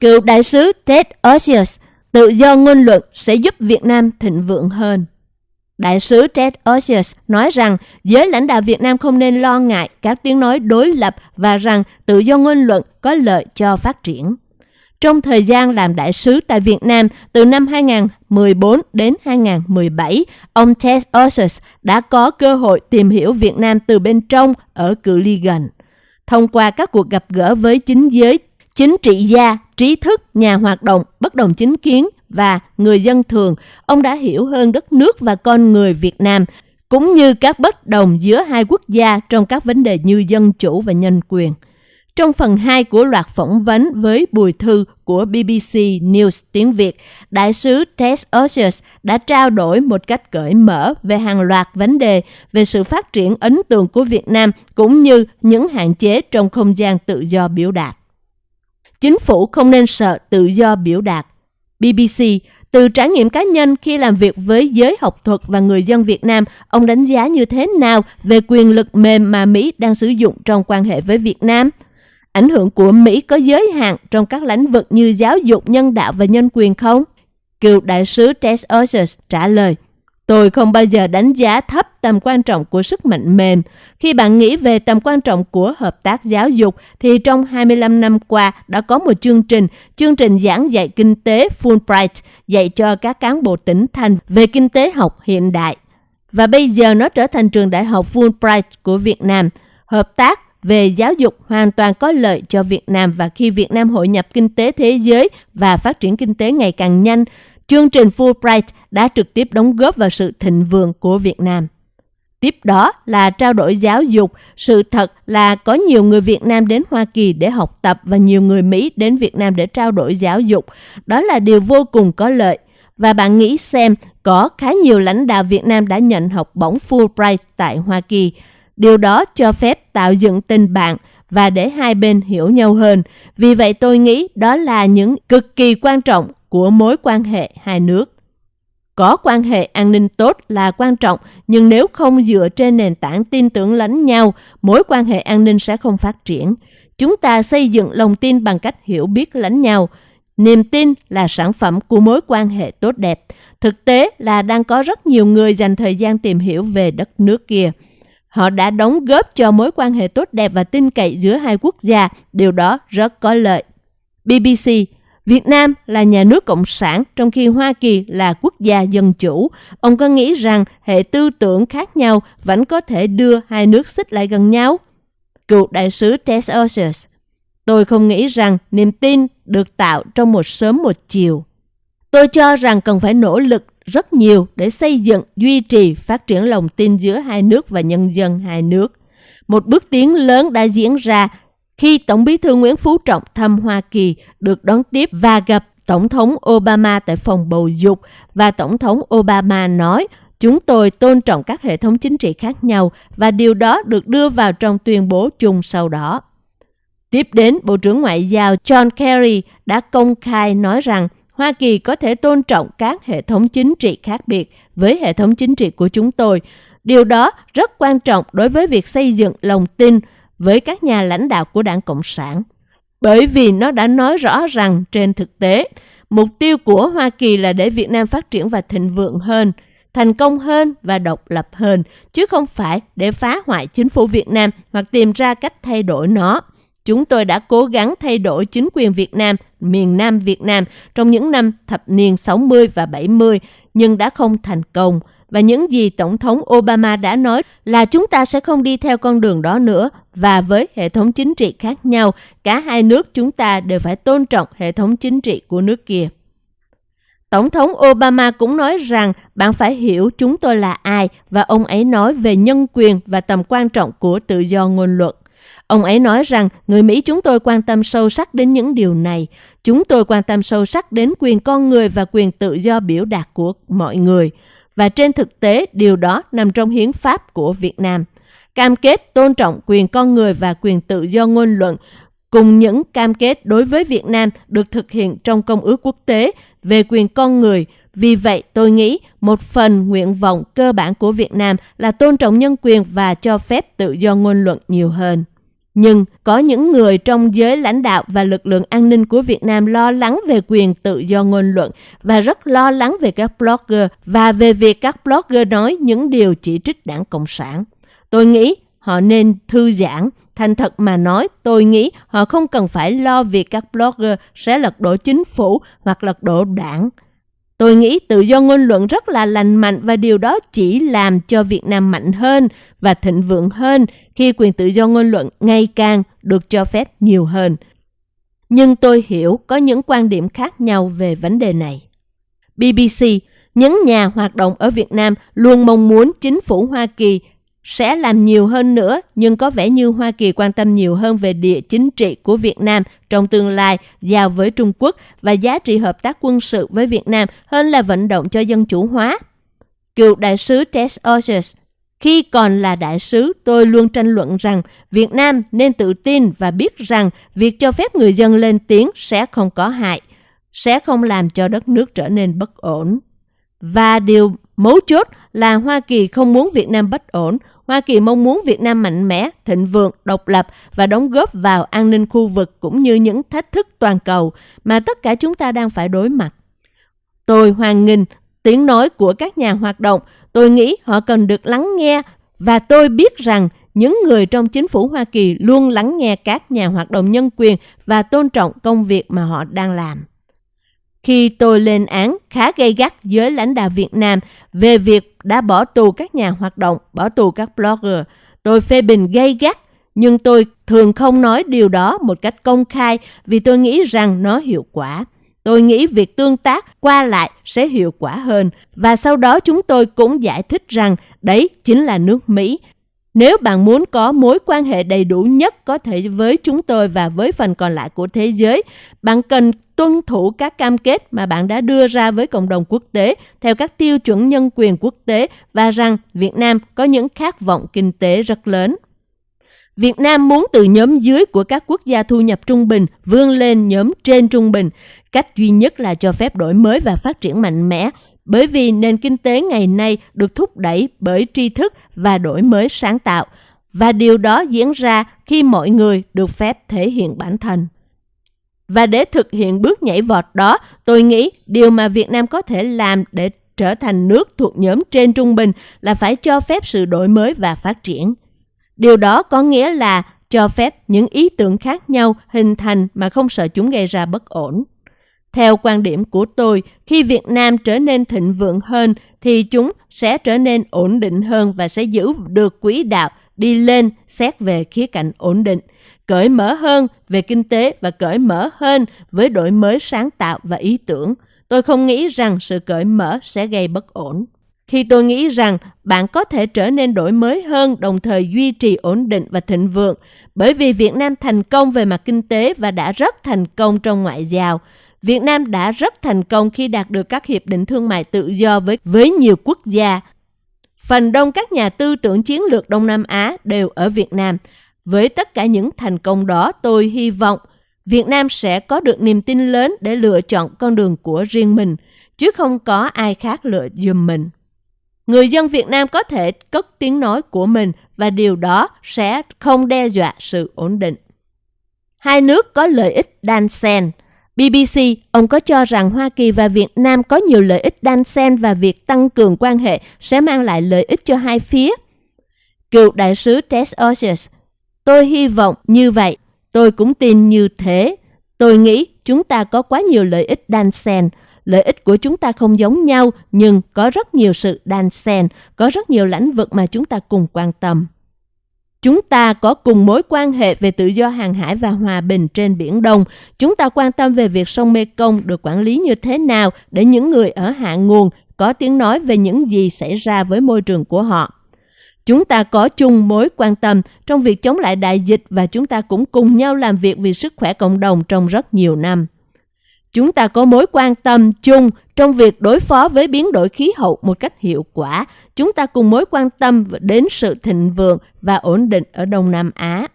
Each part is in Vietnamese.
Cựu đại sứ Ted Osius, tự do ngôn luận sẽ giúp Việt Nam thịnh vượng hơn. Đại sứ Ted Osius nói rằng giới lãnh đạo Việt Nam không nên lo ngại các tiếng nói đối lập và rằng tự do ngôn luận có lợi cho phát triển. Trong thời gian làm đại sứ tại Việt Nam từ năm 2014 đến 2017, ông Ted Osius đã có cơ hội tìm hiểu Việt Nam từ bên trong ở cự ly gần. Thông qua các cuộc gặp gỡ với chính giới, chính trị gia, trí thức, nhà hoạt động, bất đồng chính kiến và người dân thường, ông đã hiểu hơn đất nước và con người Việt Nam, cũng như các bất đồng giữa hai quốc gia trong các vấn đề như dân chủ và nhân quyền. Trong phần 2 của loạt phỏng vấn với Bùi Thư của BBC News tiếng Việt, Đại sứ Tess Osius đã trao đổi một cách cởi mở về hàng loạt vấn đề về sự phát triển ấn tượng của Việt Nam cũng như những hạn chế trong không gian tự do biểu đạt. Chính phủ không nên sợ tự do biểu đạt. BBC từ trải nghiệm cá nhân khi làm việc với giới học thuật và người dân Việt Nam, ông đánh giá như thế nào về quyền lực mềm mà Mỹ đang sử dụng trong quan hệ với Việt Nam? Ảnh hưởng của Mỹ có giới hạn trong các lĩnh vực như giáo dục, nhân đạo và nhân quyền không? Cựu đại sứ Tess Osius trả lời, Tôi không bao giờ đánh giá thấp tầm quan trọng của sức mạnh mềm. Khi bạn nghĩ về tầm quan trọng của hợp tác giáo dục, thì trong 25 năm qua đã có một chương trình, chương trình giảng dạy kinh tế Fulbright, dạy cho các cán bộ tỉnh thành về kinh tế học hiện đại. Và bây giờ nó trở thành trường đại học Fulbright của Việt Nam. Hợp tác về giáo dục hoàn toàn có lợi cho Việt Nam và khi Việt Nam hội nhập kinh tế thế giới và phát triển kinh tế ngày càng nhanh, chương trình Fulbright đã trực tiếp đóng góp vào sự thịnh vượng của Việt Nam. Tiếp đó là trao đổi giáo dục. Sự thật là có nhiều người Việt Nam đến Hoa Kỳ để học tập và nhiều người Mỹ đến Việt Nam để trao đổi giáo dục. Đó là điều vô cùng có lợi. Và bạn nghĩ xem, có khá nhiều lãnh đạo Việt Nam đã nhận học bổng Fulbright tại Hoa Kỳ. Điều đó cho phép tạo dựng tình bạn và để hai bên hiểu nhau hơn. Vì vậy tôi nghĩ đó là những cực kỳ quan trọng của mối quan hệ hai nước. Có quan hệ an ninh tốt là quan trọng, nhưng nếu không dựa trên nền tảng tin tưởng lẫn nhau, mối quan hệ an ninh sẽ không phát triển. Chúng ta xây dựng lòng tin bằng cách hiểu biết lẫn nhau. Niềm tin là sản phẩm của mối quan hệ tốt đẹp. Thực tế là đang có rất nhiều người dành thời gian tìm hiểu về đất nước kia. Họ đã đóng góp cho mối quan hệ tốt đẹp và tin cậy giữa hai quốc gia. Điều đó rất có lợi. BBC Việt Nam là nhà nước cộng sản trong khi Hoa Kỳ là quốc gia dân chủ. Ông có nghĩ rằng hệ tư tưởng khác nhau vẫn có thể đưa hai nước xích lại gần nhau? Cựu đại sứ Tess Osius Tôi không nghĩ rằng niềm tin được tạo trong một sớm một chiều. Tôi cho rằng cần phải nỗ lực rất nhiều để xây dựng, duy trì, phát triển lòng tin giữa hai nước và nhân dân hai nước. Một bước tiến lớn đã diễn ra khi Tổng bí thư Nguyễn Phú Trọng thăm Hoa Kỳ được đón tiếp và gặp Tổng thống Obama tại phòng bầu dục và Tổng thống Obama nói chúng tôi tôn trọng các hệ thống chính trị khác nhau và điều đó được đưa vào trong tuyên bố chung sau đó. Tiếp đến, Bộ trưởng Ngoại giao John Kerry đã công khai nói rằng Hoa Kỳ có thể tôn trọng các hệ thống chính trị khác biệt với hệ thống chính trị của chúng tôi. Điều đó rất quan trọng đối với việc xây dựng lòng tin với các nhà lãnh đạo của đảng Cộng sản. Bởi vì nó đã nói rõ rằng trên thực tế, mục tiêu của Hoa Kỳ là để Việt Nam phát triển và thịnh vượng hơn, thành công hơn và độc lập hơn, chứ không phải để phá hoại chính phủ Việt Nam hoặc tìm ra cách thay đổi nó. Chúng tôi đã cố gắng thay đổi chính quyền Việt Nam, miền Nam Việt Nam trong những năm thập niên 60 và 70, nhưng đã không thành công. Và những gì Tổng thống Obama đã nói là chúng ta sẽ không đi theo con đường đó nữa và với hệ thống chính trị khác nhau, cả hai nước chúng ta đều phải tôn trọng hệ thống chính trị của nước kia. Tổng thống Obama cũng nói rằng bạn phải hiểu chúng tôi là ai và ông ấy nói về nhân quyền và tầm quan trọng của tự do ngôn luận. Ông ấy nói rằng người Mỹ chúng tôi quan tâm sâu sắc đến những điều này. Chúng tôi quan tâm sâu sắc đến quyền con người và quyền tự do biểu đạt của mọi người. Và trên thực tế, điều đó nằm trong hiến pháp của Việt Nam. Cam kết tôn trọng quyền con người và quyền tự do ngôn luận cùng những cam kết đối với Việt Nam được thực hiện trong Công ước quốc tế về quyền con người. Vì vậy, tôi nghĩ một phần nguyện vọng cơ bản của Việt Nam là tôn trọng nhân quyền và cho phép tự do ngôn luận nhiều hơn. Nhưng có những người trong giới lãnh đạo và lực lượng an ninh của Việt Nam lo lắng về quyền tự do ngôn luận và rất lo lắng về các blogger và về việc các blogger nói những điều chỉ trích đảng Cộng sản. Tôi nghĩ họ nên thư giãn. Thành thật mà nói, tôi nghĩ họ không cần phải lo việc các blogger sẽ lật đổ chính phủ hoặc lật đổ đảng. Tôi nghĩ tự do ngôn luận rất là lành mạnh và điều đó chỉ làm cho Việt Nam mạnh hơn và thịnh vượng hơn khi quyền tự do ngôn luận ngày càng được cho phép nhiều hơn. Nhưng tôi hiểu có những quan điểm khác nhau về vấn đề này. BBC, những nhà hoạt động ở Việt Nam luôn mong muốn chính phủ Hoa Kỳ sẽ làm nhiều hơn nữa, nhưng có vẻ như Hoa Kỳ quan tâm nhiều hơn về địa chính trị của Việt Nam trong tương lai giao với Trung Quốc và giá trị hợp tác quân sự với Việt Nam hơn là vận động cho dân chủ hóa. Cựu đại sứ Tess Osius khi còn là đại sứ, tôi luôn tranh luận rằng Việt Nam nên tự tin và biết rằng việc cho phép người dân lên tiếng sẽ không có hại, sẽ không làm cho đất nước trở nên bất ổn. Và điều mấu chốt là Hoa Kỳ không muốn Việt Nam bất ổn, Hoa Kỳ mong muốn Việt Nam mạnh mẽ, thịnh vượng, độc lập và đóng góp vào an ninh khu vực cũng như những thách thức toàn cầu mà tất cả chúng ta đang phải đối mặt. Tôi hoan nghênh tiếng nói của các nhà hoạt động, tôi nghĩ họ cần được lắng nghe và tôi biết rằng những người trong chính phủ Hoa Kỳ luôn lắng nghe các nhà hoạt động nhân quyền và tôn trọng công việc mà họ đang làm. Khi tôi lên án khá gay gắt với lãnh đạo Việt Nam về việc đã bỏ tù các nhà hoạt động, bỏ tù các blogger. Tôi phê bình gay gắt, nhưng tôi thường không nói điều đó một cách công khai vì tôi nghĩ rằng nó hiệu quả. Tôi nghĩ việc tương tác qua lại sẽ hiệu quả hơn và sau đó chúng tôi cũng giải thích rằng đấy chính là nước Mỹ. Nếu bạn muốn có mối quan hệ đầy đủ nhất có thể với chúng tôi và với phần còn lại của thế giới, bạn cần tuân thủ các cam kết mà bạn đã đưa ra với cộng đồng quốc tế theo các tiêu chuẩn nhân quyền quốc tế và rằng Việt Nam có những khát vọng kinh tế rất lớn. Việt Nam muốn từ nhóm dưới của các quốc gia thu nhập trung bình vươn lên nhóm trên trung bình. Cách duy nhất là cho phép đổi mới và phát triển mạnh mẽ, bởi vì nền kinh tế ngày nay được thúc đẩy bởi tri thức và đổi mới sáng tạo. Và điều đó diễn ra khi mọi người được phép thể hiện bản thân. Và để thực hiện bước nhảy vọt đó, tôi nghĩ điều mà Việt Nam có thể làm để trở thành nước thuộc nhóm trên trung bình là phải cho phép sự đổi mới và phát triển. Điều đó có nghĩa là cho phép những ý tưởng khác nhau hình thành mà không sợ chúng gây ra bất ổn. Theo quan điểm của tôi, khi Việt Nam trở nên thịnh vượng hơn thì chúng sẽ trở nên ổn định hơn và sẽ giữ được quỹ đạo đi lên xét về khía cạnh ổn định cởi mở hơn về kinh tế và cởi mở hơn với đổi mới sáng tạo và ý tưởng. Tôi không nghĩ rằng sự cởi mở sẽ gây bất ổn. Khi tôi nghĩ rằng bạn có thể trở nên đổi mới hơn đồng thời duy trì ổn định và thịnh vượng, bởi vì Việt Nam thành công về mặt kinh tế và đã rất thành công trong ngoại giao. Việt Nam đã rất thành công khi đạt được các hiệp định thương mại tự do với với nhiều quốc gia. Phần đông các nhà tư tưởng chiến lược Đông Nam Á đều ở Việt Nam. Với tất cả những thành công đó, tôi hy vọng Việt Nam sẽ có được niềm tin lớn để lựa chọn con đường của riêng mình, chứ không có ai khác lựa giùm mình. Người dân Việt Nam có thể cất tiếng nói của mình và điều đó sẽ không đe dọa sự ổn định. Hai nước có lợi ích đan xen. BBC, ông có cho rằng Hoa Kỳ và Việt Nam có nhiều lợi ích đan xen và việc tăng cường quan hệ sẽ mang lại lợi ích cho hai phía. Cựu đại sứ Tess Osius Tôi hy vọng như vậy, tôi cũng tin như thế. Tôi nghĩ chúng ta có quá nhiều lợi ích đan xen. Lợi ích của chúng ta không giống nhau, nhưng có rất nhiều sự đan xen, có rất nhiều lĩnh vực mà chúng ta cùng quan tâm. Chúng ta có cùng mối quan hệ về tự do hàng hải và hòa bình trên Biển Đông. Chúng ta quan tâm về việc sông Mekong được quản lý như thế nào để những người ở hạ nguồn có tiếng nói về những gì xảy ra với môi trường của họ. Chúng ta có chung mối quan tâm trong việc chống lại đại dịch và chúng ta cũng cùng nhau làm việc vì sức khỏe cộng đồng trong rất nhiều năm. Chúng ta có mối quan tâm chung trong việc đối phó với biến đổi khí hậu một cách hiệu quả. Chúng ta cùng mối quan tâm đến sự thịnh vượng và ổn định ở Đông Nam Á.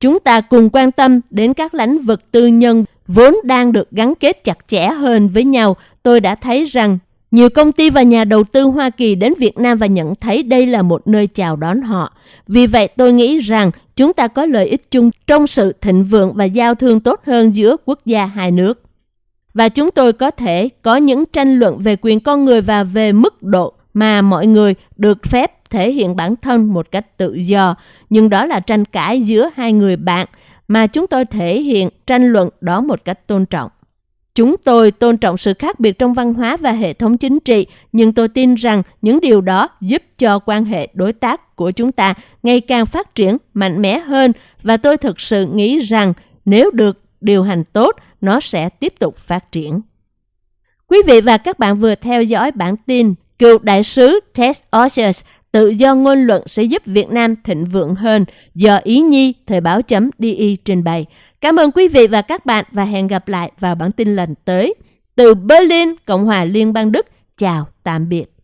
Chúng ta cùng quan tâm đến các lĩnh vực tư nhân vốn đang được gắn kết chặt chẽ hơn với nhau. Tôi đã thấy rằng Nhiều công ty và nhà đầu tư Hoa Kỳ đến Việt Nam và nhận thấy đây là một nơi chào đón họ. Vì vậy, tôi nghĩ rằng chúng ta có lợi ích chung trong sự thịnh vượng và giao thương tốt hơn giữa quốc gia hai nước. Và chúng tôi có thể có những tranh luận về quyền con người và về mức độ mà mọi người được phép thể hiện bản thân một cách tự do. Nhưng đó là tranh cãi giữa hai người bạn mà chúng tôi thể hiện tranh luận đó một cách tôn trọng. Chúng tôi tôn trọng sự khác biệt trong văn hóa và hệ thống chính trị, nhưng tôi tin rằng những điều đó giúp cho quan hệ đối tác của chúng ta ngày càng phát triển mạnh mẽ hơn và tôi thực sự nghĩ rằng nếu được điều hành tốt, nó sẽ tiếp tục phát triển. Quý vị và các bạn vừa theo dõi bản tin Cựu đại sứ Ted Osius tự do ngôn luận sẽ giúp Việt Nam thịnh vượng hơn do Ý Nhi Thời báo chấm DI trình bày. Cảm ơn quý vị và các bạn và hẹn gặp lại vào bản tin lần tới. Từ Berlin, Cộng hòa Liên bang Đức, chào tạm biệt.